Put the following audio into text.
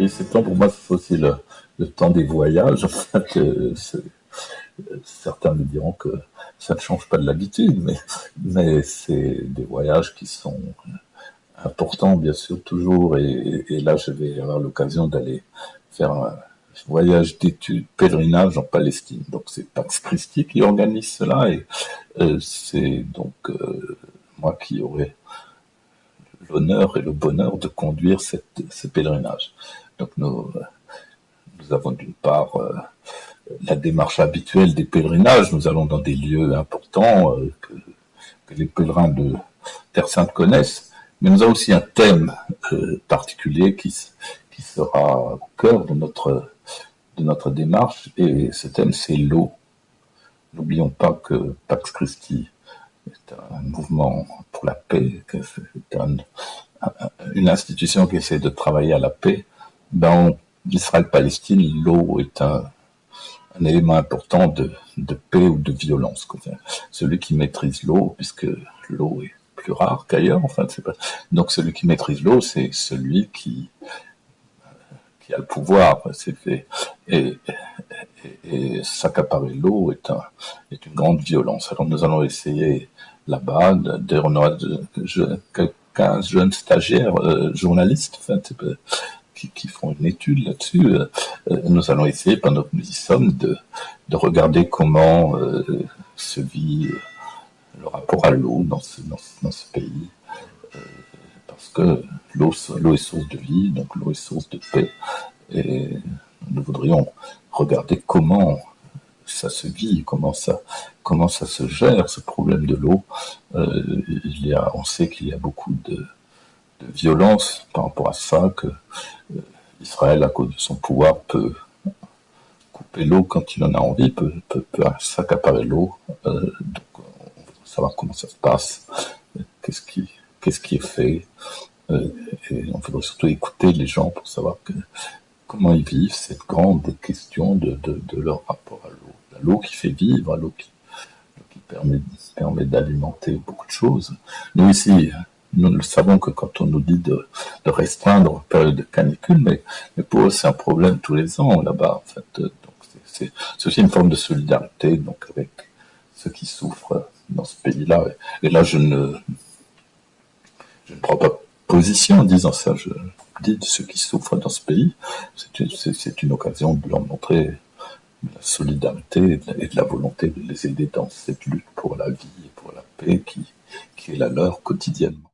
Et temps pour moi, c'est aussi le, temps des voyages. Certains me diront que ça ne change pas de l'habitude, mais, c'est des voyages qui sont importants, bien sûr, toujours. Et, là, je vais avoir l'occasion d'aller faire un voyage d'études, pèlerinage en Palestine. Donc, c'est Pax Christi qui organise cela, et euh, c'est donc euh, moi qui aurai l'honneur et le bonheur de conduire ce pèlerinage. Donc nous, nous avons d'une part euh, la démarche habituelle des pèlerinages, nous allons dans des lieux importants euh, que, les pèlerins de Terre Sainte connaissent, mais nous avons aussi un thème euh, particulier qui, sera au cœur de notre, démarche, et ce thème c'est l'eau. N'oublions pas que Pax Christi est un mouvement pour la paix, une institution qui essaie de travailler à la paix. Dans Israël-Palestine, l'eau est un, élément important de, paix ou de violence. Celui qui maîtrise l'eau, puisque l'eau est plus rare qu'ailleurs, enfin, pas... donc celui qui maîtrise l'eau, c'est celui qui, qui a le pouvoir. C'est fait. Et, et, s'accaparer l'eau est, un, est une grande violence. Alors nous allons essayer là-bas, on aura 15 jeunes stagiaires euh, journalistes enfin, qui, font une étude là-dessus. Euh, euh, nous allons essayer, pendant que nous y sommes, de, de regarder comment se vit le rapport à l'eau dans ce, dans, ce pays. parce que l'eau est source de vie, donc l'eau est source de paix. Et nous voudrions regarder comment ça se vit, comment ça, comment ça se gère, ce problème de l'eau. Euh, on sait qu'il y a beaucoup de, de, violence par rapport à ça, que euh, Israël, à cause de son pouvoir, peut couper l'eau quand il en a envie, peut, peut, s'accaparer l'eau. Euh, donc, on veut savoir comment ça se passe, qu'est-ce qui, qu'est-ce qui est fait. et on voudrait surtout écouter les gens pour savoir comment ils vivent cette grande question de, de, leur rapport à l'eau l'eau qui fait vivre, l'eau qui, permet, permet d'alimenter beaucoup de choses. Nous ici, nous le savons que quand on nous dit de, restreindre en période de canicule, mais, pour eux c'est un problème tous les ans là-bas. En fait, c'est aussi une forme de solidarité donc avec ceux qui souffrent dans ce pays-là. Et là, je ne, je ne prends pas position en disant ça. Je dis de ceux qui souffrent dans ce pays. C'est une occasion de leur montrer la solidarité et de la volonté de les aider dans cette lutte pour la vie et pour la paix qui, qui est la leur quotidiennement.